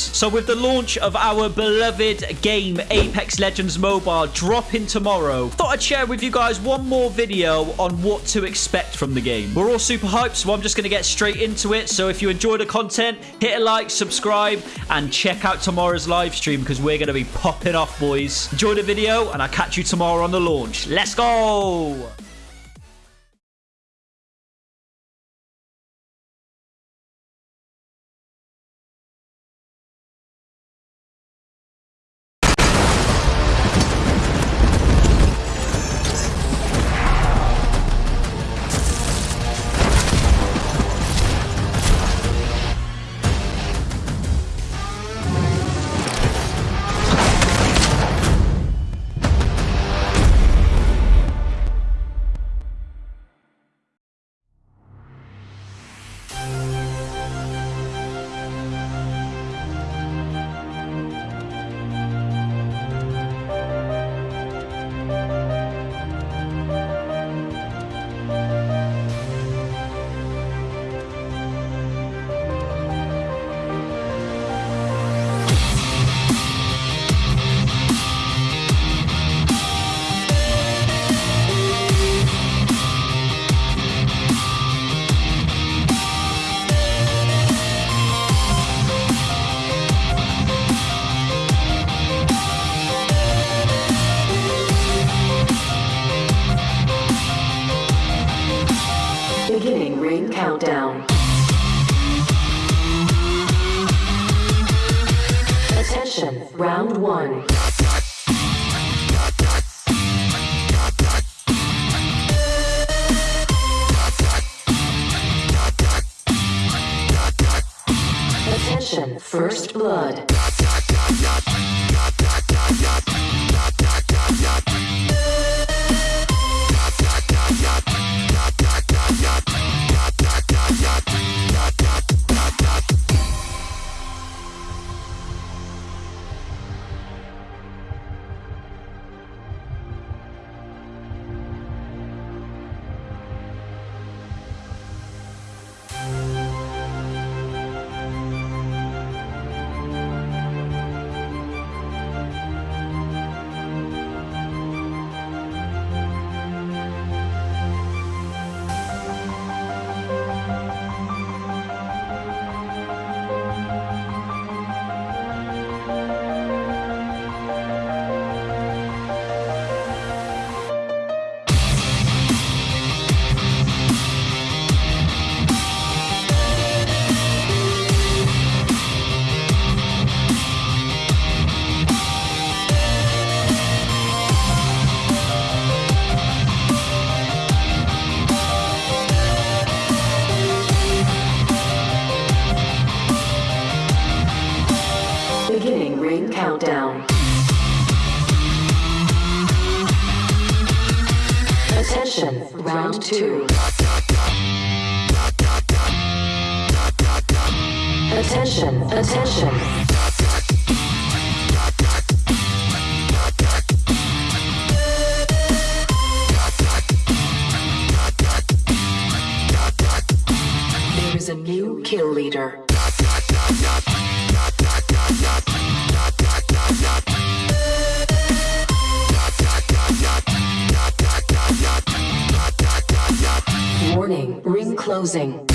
So with the launch of our beloved game Apex Legends Mobile dropping tomorrow, thought I'd share with you guys one more video on what to expect from the game. We're all super hyped, so I'm just going to get straight into it. So if you enjoy the content, hit a like, subscribe, and check out tomorrow's live stream because we're going to be popping off, boys. Enjoy the video, and I'll catch you tomorrow on the launch. Let's go! Beginning ring countdown. Attention, round one. Attention, first blood. Countdown. Attention, round two. Attention, attention. There is a new kill leader. Warning, ring closing.